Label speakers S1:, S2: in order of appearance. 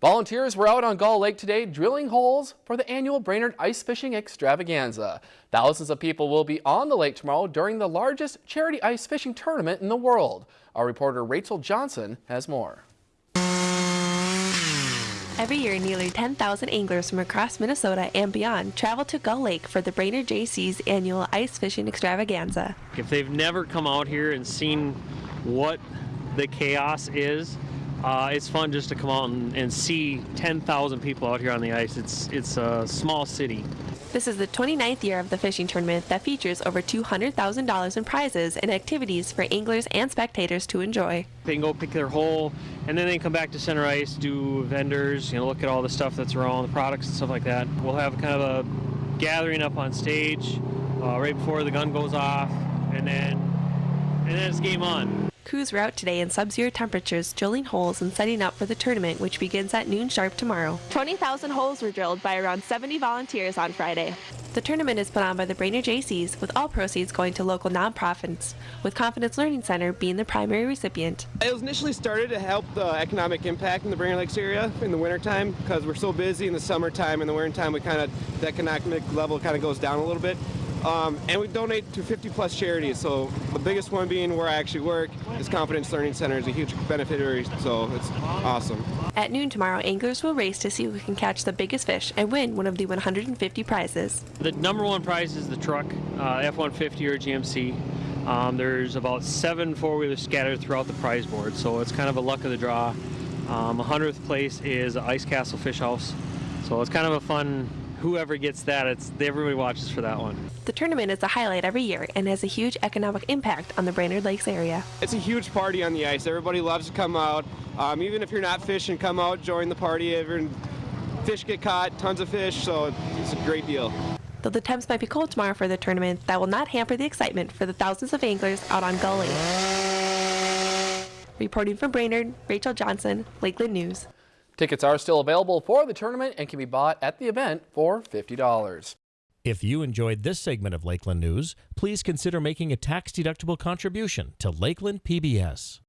S1: Volunteers were out on Gull Lake today drilling holes for the annual Brainerd Ice Fishing Extravaganza. Thousands of people will be on the lake tomorrow during the largest charity ice fishing tournament in the world. Our reporter Rachel Johnson has more.
S2: Every year, nearly 10,000 anglers from across Minnesota and beyond travel to Gull Lake for the Brainerd Jaycees' annual ice fishing extravaganza.
S3: If they've never come out here and seen what the chaos is, uh, it's fun just to come out and, and see 10,000 people out here on the ice. It's, it's a small city.
S2: This is the 29th year of the fishing tournament that features over $200,000 in prizes and activities for anglers and spectators to enjoy.
S3: They can go pick their hole and then they come back to center ice, do vendors, you know, look at all the stuff that's around, the products and stuff like that. We'll have kind of a gathering up on stage uh, right before the gun goes off and then, and then it's game on.
S2: Crews were out today in sub-zero temperatures, drilling holes and setting up for the tournament, which begins at noon sharp tomorrow. 20,000 holes were drilled by around 70 volunteers on Friday. The tournament is put on by the Brainerd Jaycees, with all proceeds going to local nonprofits, with Confidence Learning Center being the primary recipient.
S4: It was initially started to help the economic impact in the Brainerd Lakes area in the wintertime because we're so busy in the summertime. In the wintertime, we kind of, the economic level kind of goes down a little bit. Um, and we donate to 50 plus charities. So the biggest one being where I actually work is Confidence Learning Center is a huge beneficiary. So it's awesome.
S2: At noon tomorrow, anglers will race to see who can catch the biggest fish and win one of the 150 prizes.
S3: The number one prize is the truck, uh, F-150 or GMC. Um, there's about seven four-wheelers scattered throughout the prize board, so it's kind of a luck of the draw. Um, 100th place is Ice Castle Fish House, so it's kind of a fun whoever gets that, it's everybody watches for that one.
S2: The tournament is a highlight every year and has a huge economic impact on the Brainerd Lakes area.
S4: It's a huge party on the ice. Everybody loves to come out. Um, even if you're not fishing, come out, join the party. Everyone, fish get caught, tons of fish, so it's a great deal.
S2: Though the temps might be cold tomorrow for the tournament, that will not hamper the excitement for the thousands of anglers out on Gull Lake. Reporting from Brainerd, Rachel Johnson, Lakeland News.
S1: Tickets are still available for the tournament and can be bought at the event for $50.
S5: If you enjoyed this segment of Lakeland News, please consider making a tax-deductible contribution to Lakeland PBS.